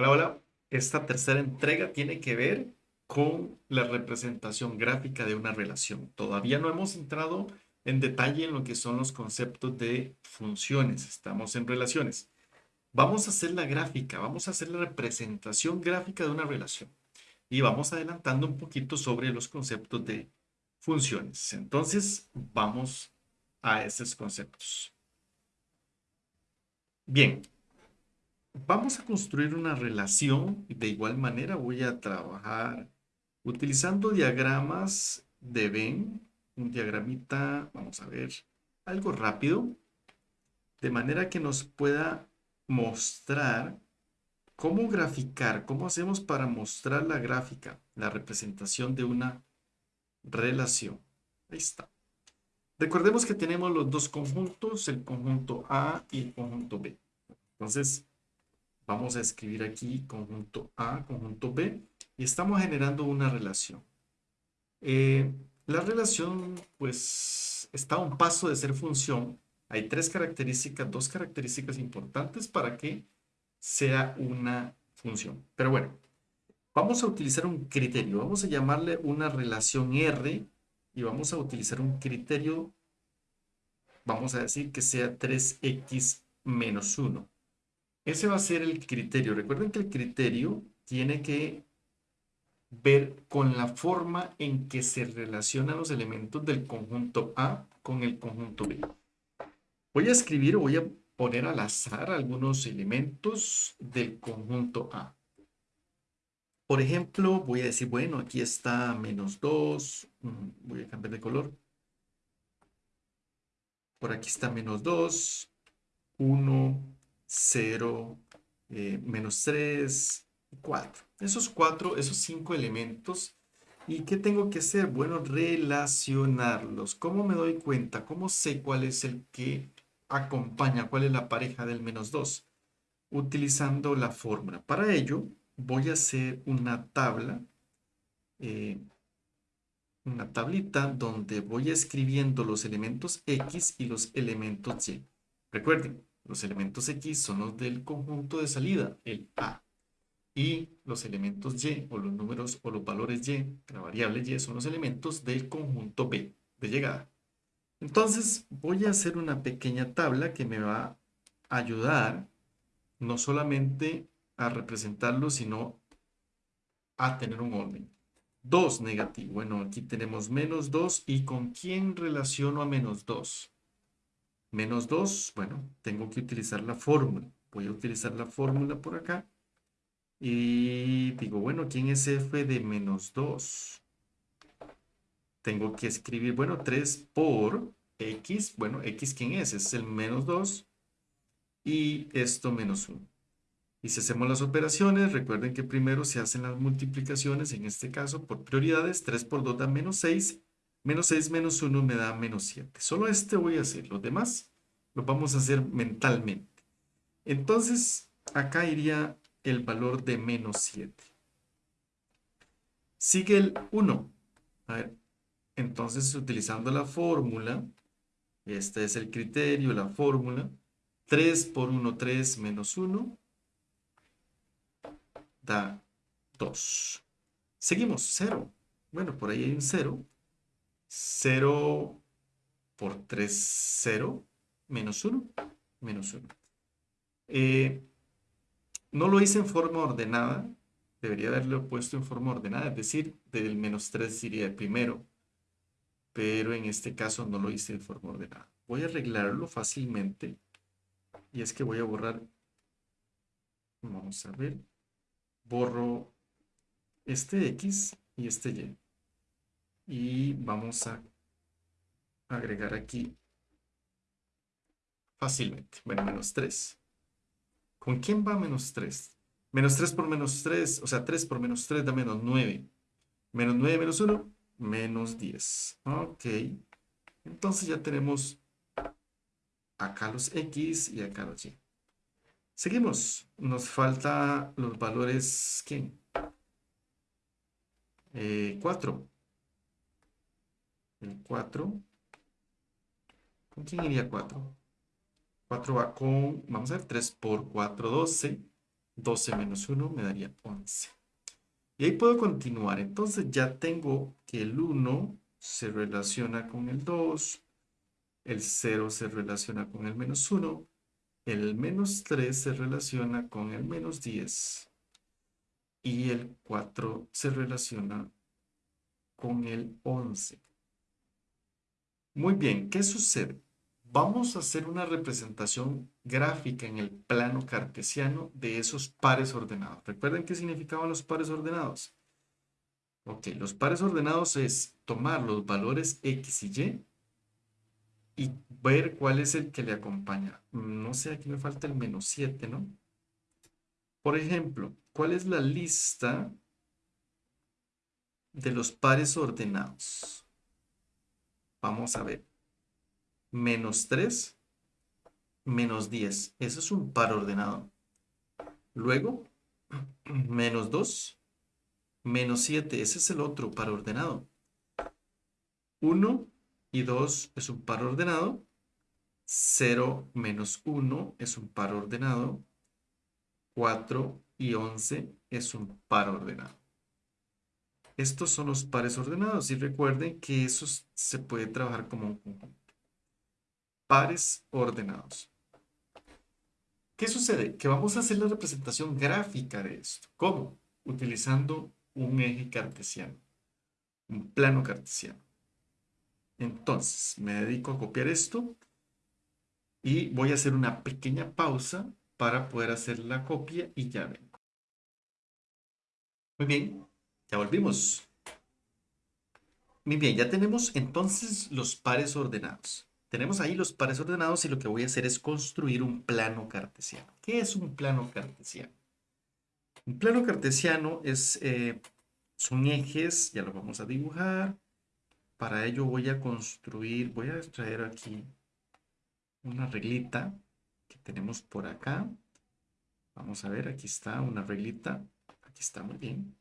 Hola, hola. Esta tercera entrega tiene que ver con la representación gráfica de una relación. Todavía no hemos entrado en detalle en lo que son los conceptos de funciones. Estamos en relaciones. Vamos a hacer la gráfica, vamos a hacer la representación gráfica de una relación. Y vamos adelantando un poquito sobre los conceptos de funciones. Entonces, vamos a esos conceptos. Bien, Vamos a construir una relación. De igual manera voy a trabajar utilizando diagramas de Venn. Un diagramita, vamos a ver, algo rápido. De manera que nos pueda mostrar cómo graficar, cómo hacemos para mostrar la gráfica, la representación de una relación. Ahí está. Recordemos que tenemos los dos conjuntos, el conjunto A y el conjunto B. Entonces, Vamos a escribir aquí conjunto A, conjunto B, y estamos generando una relación. Eh, la relación, pues, está a un paso de ser función. Hay tres características, dos características importantes para que sea una función. Pero bueno, vamos a utilizar un criterio. Vamos a llamarle una relación R y vamos a utilizar un criterio, vamos a decir que sea 3x menos 1. Ese va a ser el criterio. Recuerden que el criterio tiene que ver con la forma en que se relacionan los elementos del conjunto A con el conjunto B. Voy a escribir o voy a poner al azar algunos elementos del conjunto A. Por ejemplo, voy a decir, bueno, aquí está menos 2. Mm, voy a cambiar de color. Por aquí está menos 2, 1, 0, eh, menos 3, 4. Esos cuatro, esos cinco elementos. ¿Y qué tengo que hacer? Bueno, relacionarlos. ¿Cómo me doy cuenta? ¿Cómo sé cuál es el que acompaña? ¿Cuál es la pareja del menos 2? Utilizando la fórmula. Para ello, voy a hacer una tabla, eh, una tablita donde voy escribiendo los elementos X y los elementos Y. Recuerden, los elementos X son los del conjunto de salida, el A. Y los elementos Y, o los números, o los valores Y, la variable Y, son los elementos del conjunto B, de llegada. Entonces, voy a hacer una pequeña tabla que me va a ayudar no solamente a representarlo, sino a tener un orden. 2 negativo. Bueno, aquí tenemos menos 2. ¿Y con quién relaciono a menos 2? Menos 2, bueno, tengo que utilizar la fórmula. Voy a utilizar la fórmula por acá. Y digo, bueno, ¿quién es f de menos 2? Tengo que escribir, bueno, 3 por x. Bueno, x, ¿quién es? Es el menos 2. Y esto menos 1. Y si hacemos las operaciones, recuerden que primero se hacen las multiplicaciones, en este caso por prioridades, 3 por 2 da menos 6, Menos 6 menos 1 me da menos 7. Solo este voy a hacer. Los demás los vamos a hacer mentalmente. Entonces, acá iría el valor de menos 7. Sigue el 1. A ver, entonces utilizando la fórmula, este es el criterio, la fórmula, 3 por 1, 3 menos 1, da 2. Seguimos, 0. Bueno, por ahí hay un 0. 0 por 3, 0, menos 1, menos 1. Eh, no lo hice en forma ordenada, debería haberlo puesto en forma ordenada, es decir, del menos 3 iría el primero, pero en este caso no lo hice de forma ordenada. Voy a arreglarlo fácilmente, y es que voy a borrar, vamos a ver, borro este X y este Y y vamos a agregar aquí fácilmente. Bueno, menos 3. ¿Con quién va menos 3? Menos 3 por menos 3, o sea, 3 por menos 3 da menos 9. Menos 9 menos 1, menos 10. Ok. Entonces ya tenemos acá los X y acá los Y. Seguimos. Nos falta los valores, ¿quién? Eh, 4 el 4. ¿Con quién iría 4? 4 va con, vamos a ver, 3 por 4, 12. 12 menos 1 me daría 11. Y ahí puedo continuar. Entonces ya tengo que el 1 se relaciona con el 2, el 0 se relaciona con el menos 1, el menos 3 se relaciona con el menos 10 y el 4 se relaciona con el 11. Muy bien, ¿qué sucede? Vamos a hacer una representación gráfica en el plano cartesiano de esos pares ordenados. ¿Recuerden qué significaban los pares ordenados? Ok, los pares ordenados es tomar los valores x y y y ver cuál es el que le acompaña. No sé, aquí me falta el menos 7, ¿no? Por ejemplo, ¿cuál es la lista de los pares ordenados? Vamos a ver. Menos 3, menos 10. Eso es un par ordenado. Luego, menos 2, menos 7. Ese es el otro par ordenado. 1 y 2 es un par ordenado. 0 menos 1 es un par ordenado. 4 y 11 es un par ordenado. Estos son los pares ordenados y recuerden que eso se puede trabajar como un conjunto. Pares ordenados. ¿Qué sucede? Que vamos a hacer la representación gráfica de esto. ¿Cómo? Utilizando un eje cartesiano, un plano cartesiano. Entonces, me dedico a copiar esto y voy a hacer una pequeña pausa para poder hacer la copia y ya vengo. Muy bien, ya volvimos. Muy bien, ya tenemos entonces los pares ordenados. Tenemos ahí los pares ordenados y lo que voy a hacer es construir un plano cartesiano. ¿Qué es un plano cartesiano? Un plano cartesiano es, eh, son ejes, ya lo vamos a dibujar. Para ello voy a construir, voy a extraer aquí una reglita que tenemos por acá. Vamos a ver, aquí está una reglita. Aquí está muy bien.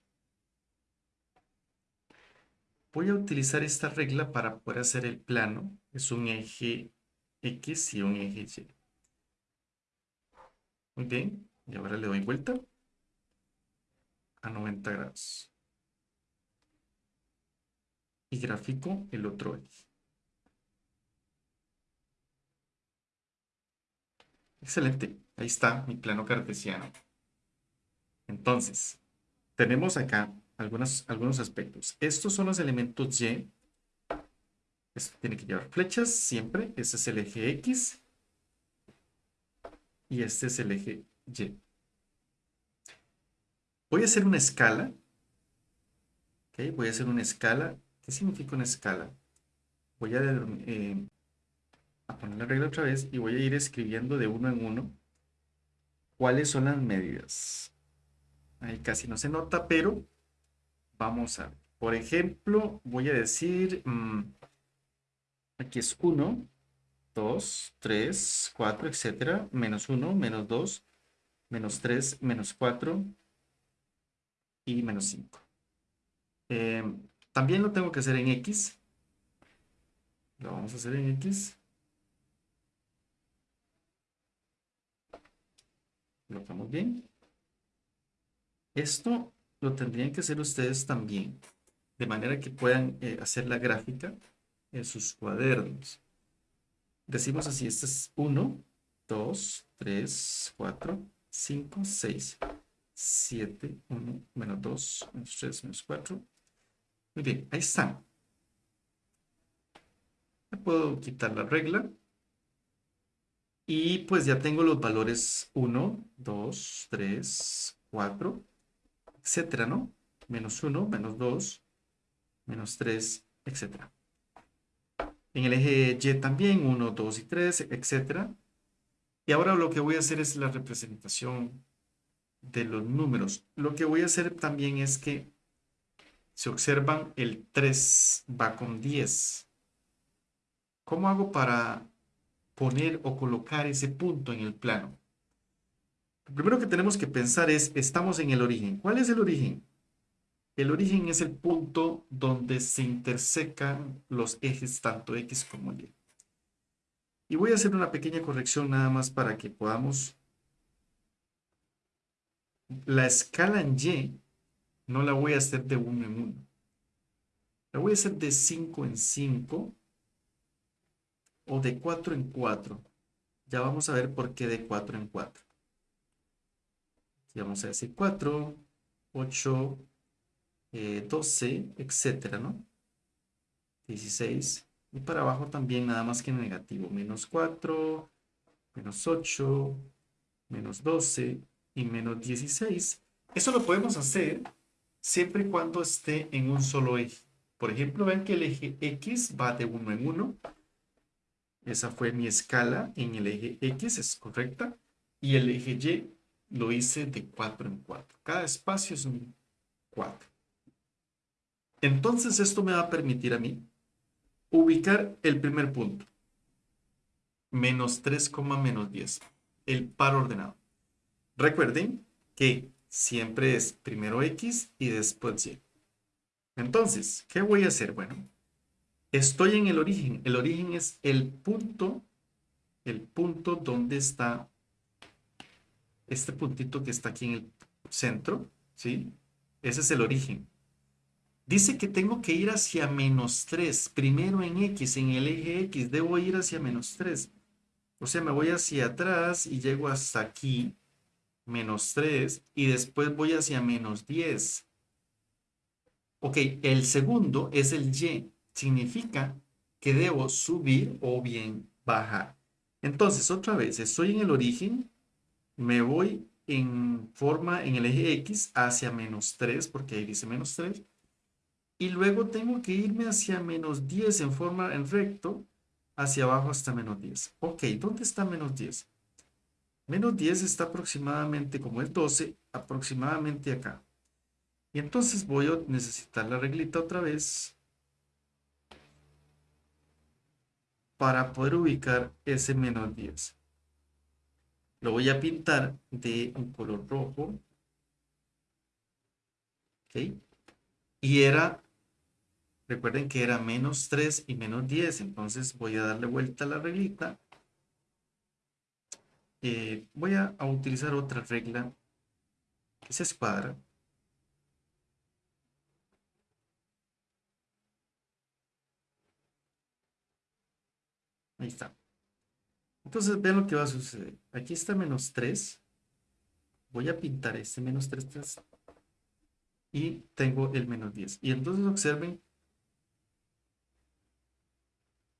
Voy a utilizar esta regla para poder hacer el plano. Es un eje X y un eje Y. Muy bien. Y ahora le doy vuelta a 90 grados y gráfico el otro eje. Excelente, ahí está mi plano cartesiano. Entonces, tenemos acá algunos, algunos aspectos. Estos son los elementos Y. Esto tiene que llevar flechas siempre. Este es el eje X. Y este es el eje Y. Voy a hacer una escala. Voy a hacer una escala ¿Qué significa una escala? Voy eh, a, poner la regla otra vez y voy a ir escribiendo de uno en uno cuáles son las medidas. Ahí casi no se nota, pero vamos a ver. Por ejemplo, voy a decir, mm, aquí es 1, 2, 3, 4, etcétera, menos 1, menos 2, menos 3, menos 4 y menos 5. También lo tengo que hacer en X. Lo vamos a hacer en X. Lo estamos bien. Esto lo tendrían que hacer ustedes también, de manera que puedan eh, hacer la gráfica en sus cuadernos. Decimos así, este es 1, 2, 3, 4, 5, 6, 7, 1, menos 2, menos 3, menos 4, muy bien, ahí está. puedo quitar la regla. Y pues ya tengo los valores 1, 2, 3, 4, etcétera, ¿no? Menos 1, menos 2, menos 3, etcétera. En el eje Y también 1, 2 y 3, etcétera. Y ahora lo que voy a hacer es la representación de los números. Lo que voy a hacer también es que si observan, el 3 va con 10. ¿Cómo hago para poner o colocar ese punto en el plano? Lo primero que tenemos que pensar es, estamos en el origen. ¿Cuál es el origen? El origen es el punto donde se intersecan los ejes tanto X como Y. Y voy a hacer una pequeña corrección nada más para que podamos la escala en Y no la voy a hacer de 1 en 1. La voy a hacer de 5 en 5 o de 4 en 4. Ya vamos a ver por qué de 4 en 4. Vamos a decir 4, 8, 12, etcétera, ¿no? 16. Y para abajo también nada más que negativo. Menos 4, menos 8, menos 12 y menos 16. Eso lo podemos hacer siempre y cuando esté en un solo eje. Por ejemplo, ven que el eje X va de 1 en 1. Esa fue mi escala en el eje X, es correcta. Y el eje Y lo hice de 4 en 4. Cada espacio es un 4. Entonces esto me va a permitir a mí ubicar el primer punto. Menos 3, menos 10. El par ordenado. Recuerden que siempre es primero X y después Y. Entonces, ¿qué voy a hacer? Bueno, estoy en el origen. El origen es el punto, el punto donde está este puntito que está aquí en el centro, ¿sí? Ese es el origen. Dice que tengo que ir hacia menos 3. Primero en X, en el eje X, debo ir hacia menos 3. O sea, me voy hacia atrás y llego hasta aquí, menos 3, y después voy hacia menos 10. Ok, el segundo es el Y. Significa que debo subir o bien bajar. Entonces, otra vez, estoy en el origen, me voy en forma en el eje X hacia menos 3, porque ahí dice menos 3, y luego tengo que irme hacia menos 10 en forma en recto, hacia abajo hasta menos 10. Ok, ¿dónde está menos 10? Menos 10 está aproximadamente, como es 12, aproximadamente acá. Y entonces voy a necesitar la reglita otra vez para poder ubicar ese menos 10. Lo voy a pintar de un color rojo. ¿Ok? Y era, recuerden que era menos 3 y menos 10. Entonces voy a darle vuelta a la reglita. Eh, voy a, a utilizar otra regla que se escuadra. Ahí está. Entonces vean lo que va a suceder. Aquí está menos 3. Voy a pintar este menos 3, 3 y tengo el menos 10. Y entonces observen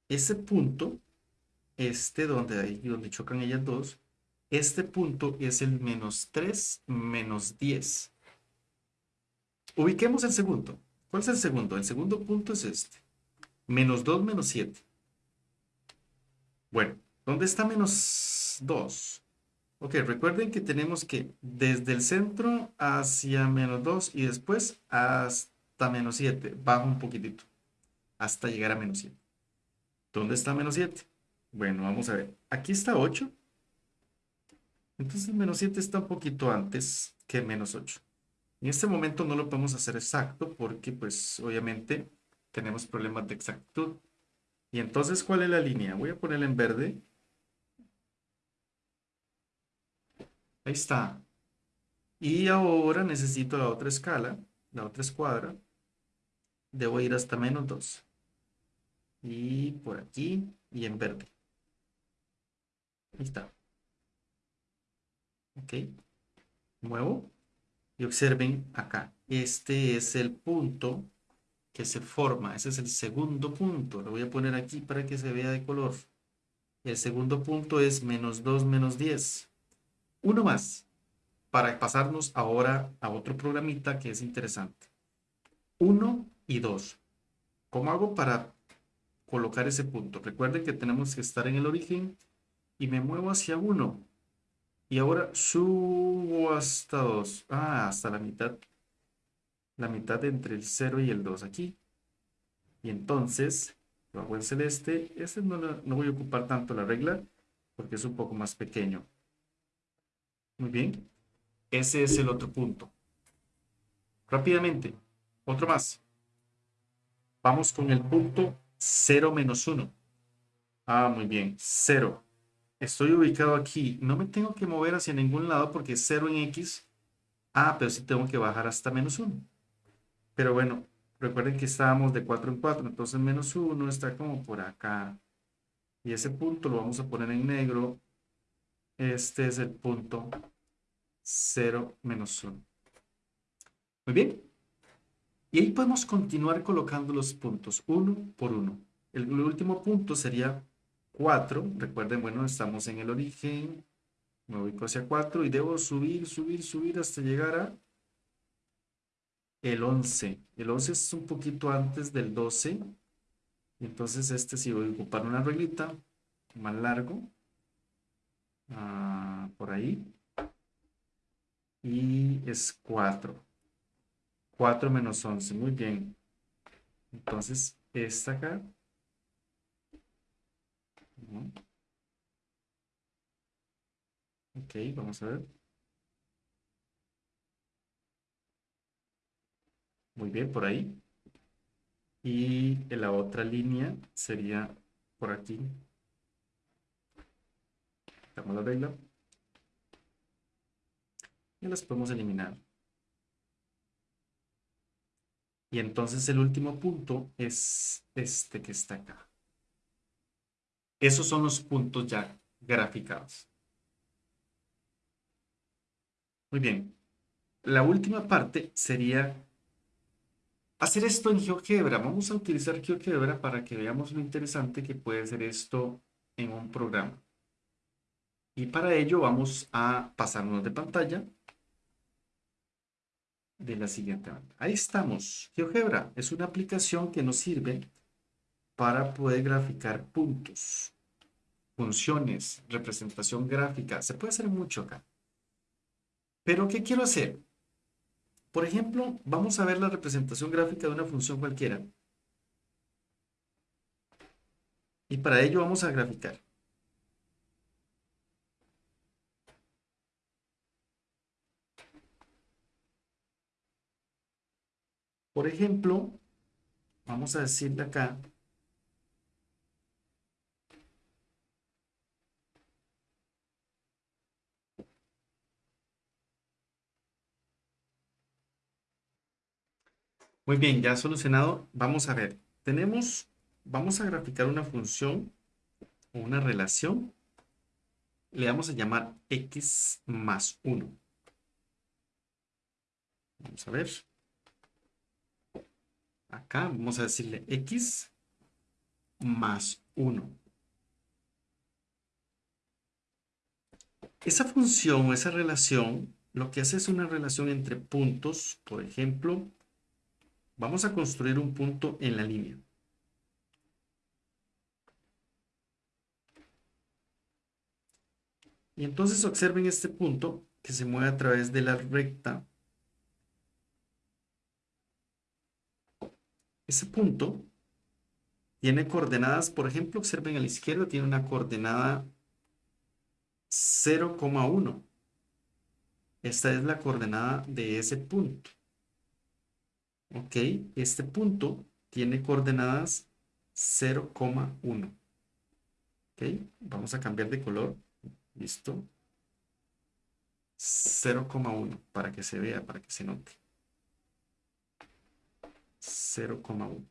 ese punto, este donde, ahí, donde chocan ellas dos, este punto es el menos 3 menos 10. Ubiquemos el segundo. ¿Cuál es el segundo? El segundo punto es este. Menos 2 menos 7. Bueno, ¿dónde está menos 2? Ok, recuerden que tenemos que desde el centro hacia menos 2 y después hasta menos 7. Bajo un poquitito hasta llegar a menos 7. ¿Dónde está menos 7? Bueno, vamos a ver. Aquí está 8. Entonces menos 7 está un poquito antes que menos 8. En este momento no lo podemos hacer exacto porque pues obviamente tenemos problemas de exactitud. Y entonces, ¿cuál es la línea? Voy a ponerla en verde. Ahí está. Y ahora necesito la otra escala, la otra escuadra. Debo ir hasta menos 2. Y por aquí y en verde. Ahí está. Ok. Muevo. Y observen acá. Este es el punto que se forma. Ese es el segundo punto. Lo voy a poner aquí para que se vea de color. El segundo punto es menos 2 menos 10. Uno más para pasarnos ahora a otro programita que es interesante. 1 y 2. ¿Cómo hago para colocar ese punto? Recuerden que tenemos que estar en el origen y me muevo hacia 1. Y ahora subo hasta 2. Ah, hasta la mitad la mitad entre el 0 y el 2 aquí. Y entonces, bajo el celeste, este no, no voy a ocupar tanto la regla porque es un poco más pequeño. Muy bien. Ese es el otro punto. Rápidamente, otro más. Vamos con el punto 0 menos 1. Ah, muy bien, 0. Estoy ubicado aquí. No me tengo que mover hacia ningún lado porque 0 en X Ah, pero sí tengo que bajar hasta menos 1. Pero bueno, recuerden que estábamos de 4 en 4, entonces menos 1 está como por acá. Y ese punto lo vamos a poner en negro. Este es el punto 0 menos 1. Muy bien. Y ahí podemos continuar colocando los puntos uno por uno. El, último punto sería 4. Recuerden, bueno, estamos en el origen. Me ubico hacia 4 y debo subir, subir, subir hasta llegar a el 11. El 11 es un poquito antes del 12. Entonces este sí voy a ocupar una reglita más largo. Ah, por ahí. Y es 4. 4 menos 11, muy bien. Entonces, esta acá. Ok, vamos a ver. Muy bien, por ahí. Y la otra línea sería por aquí. Damos la regla. Y las podemos eliminar. Y entonces el último punto es este que está acá. Esos son los puntos ya graficados. Muy bien. La última parte sería hacer esto en GeoGebra. Vamos a utilizar GeoGebra para que veamos lo interesante que puede ser esto en un programa. Y para ello vamos a pasarnos de pantalla de la siguiente manera. Ahí estamos. GeoGebra es una aplicación que nos sirve para poder graficar puntos, funciones, representación gráfica. Se puede hacer mucho acá. Pero, ¿qué quiero hacer? Por ejemplo, vamos a ver la representación gráfica de una función cualquiera. Y para ello vamos a graficar. Por ejemplo, vamos a decirle acá, Muy bien, ya solucionado. Vamos a ver. Tenemos, vamos a graficar una función o una relación. Le vamos a llamar x más 1. Vamos a ver. Acá vamos a decirle x más 1. Esa función esa relación lo que hace es una relación entre puntos. Por ejemplo, vamos a construir un punto en la línea. Y entonces observen este punto que se mueve a través de la recta Ese punto tiene coordenadas, por ejemplo, observen a la izquierda, tiene una coordenada 0,1. Esta es la coordenada de ese punto. Ok, este punto tiene coordenadas 0,1. Ok, vamos a cambiar de color. Listo. 0,1 para que se vea, para que se note. 0,1.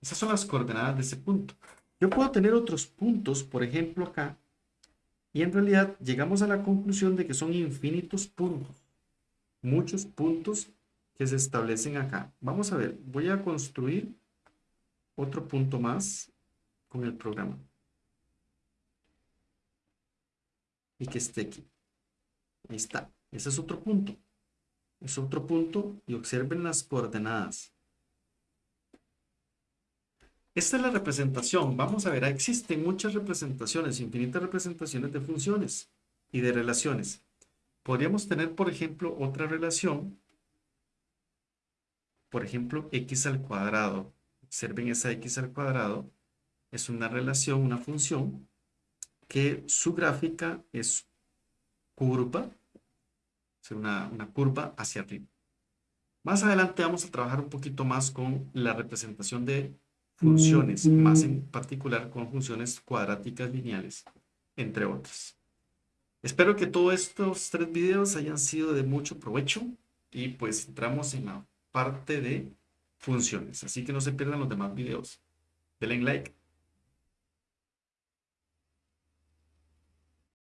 Esas son las coordenadas de ese punto. Yo puedo tener otros puntos, por ejemplo acá, y en realidad llegamos a la conclusión de que son infinitos puntos. Muchos puntos que se establecen acá. Vamos a ver, voy a construir otro punto más con el programa. Y que esté aquí. Ahí está. Ese es otro punto. Es otro punto y observen las coordenadas. Esta es la representación. Vamos a ver, existen muchas representaciones, infinitas representaciones de funciones y de relaciones. Podríamos tener, por ejemplo, otra relación. Por ejemplo, x al cuadrado. Observen esa x al cuadrado. Es una relación, una función, que su gráfica es curva. Es una, una curva hacia arriba. Más adelante vamos a trabajar un poquito más con la representación de funciones, más en particular con funciones cuadráticas lineales, entre otras. Espero que todos estos tres videos hayan sido de mucho provecho y pues entramos en la parte de funciones. Así que no se pierdan los demás videos. Denle like.